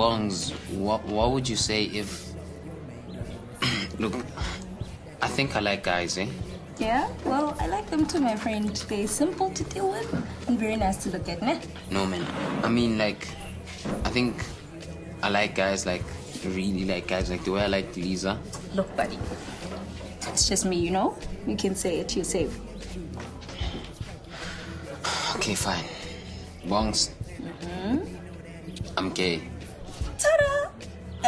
Bongs, what, what would you say if. Look, I think I like guys, eh? Yeah? Well, I like them too, my friend. They're simple to deal with and very nice to look at, ne? No, man. I mean, like, I think I like guys, like, really like guys, like the way I like Lisa. Look, buddy. It's just me, you know? You can say it, you're safe. Okay, fine. Bongs, I'm gay.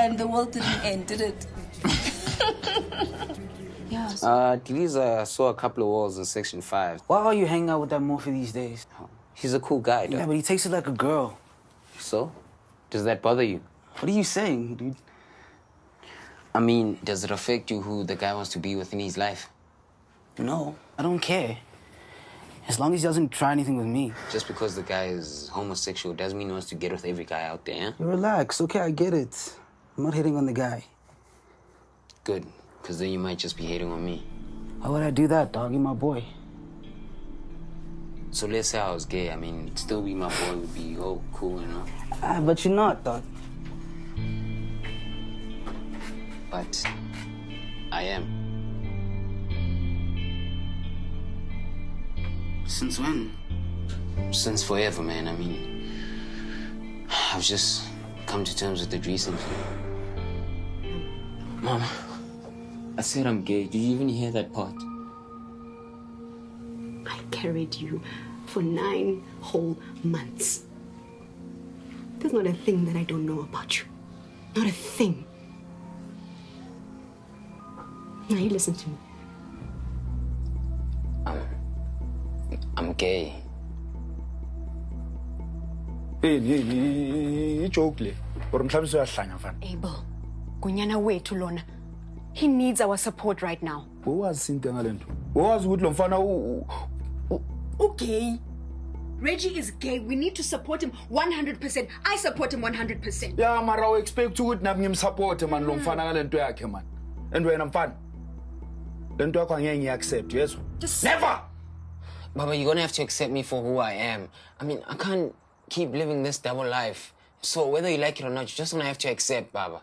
Ta-da! And the world didn't end, did it? yes. Uh, Lisa saw a couple of walls in section five. Why are you hanging out with that Morphe these days? He's a cool guy, though. Yeah, but he takes it like a girl. So? Does that bother you? What are you saying, dude? I mean, does it affect you who the guy wants to be with in his life? No, I don't care. As long as he doesn't try anything with me. Just because the guy is homosexual doesn't mean he wants to get with every guy out there? You relax, okay? I get it. I'm not hitting on the guy. Good, because then you might just be hating on me. Why would I do that, dog? You're my boy. So let's say I was gay. I mean, still be my boy would be oh cool, you know. Ah, but you're not, dog. But I am. Since when? Since forever, man. I mean, I've just come to terms with it recently. Mama, I said I'm gay. Did you even hear that part? I carried you for nine whole months. There's not a thing that I don't know about you. Not a thing. Now you listen to me. I'm I'm gay. Hey, i-joke le or mhlawumbe uyahlanya mfana Abel, gunyana wethu lona. He needs our support right now. wowazi sinte ngale nto wowazi ukuthi lo mfana u- u- Okay. Reggie is gay. We need to support him 100%. I support him 100%. ya mara u-expect ukuthi nami ngimsupporte mani lo mfana ngale nto yakhe mani and wena mfana le nto yakho angeke ngiyi-accept yezwa never Baba, you're gonna have to accept me for who I am. I mean, I can't keep living this double life. So whether you like it or not, you're just gonna have to accept, Baba.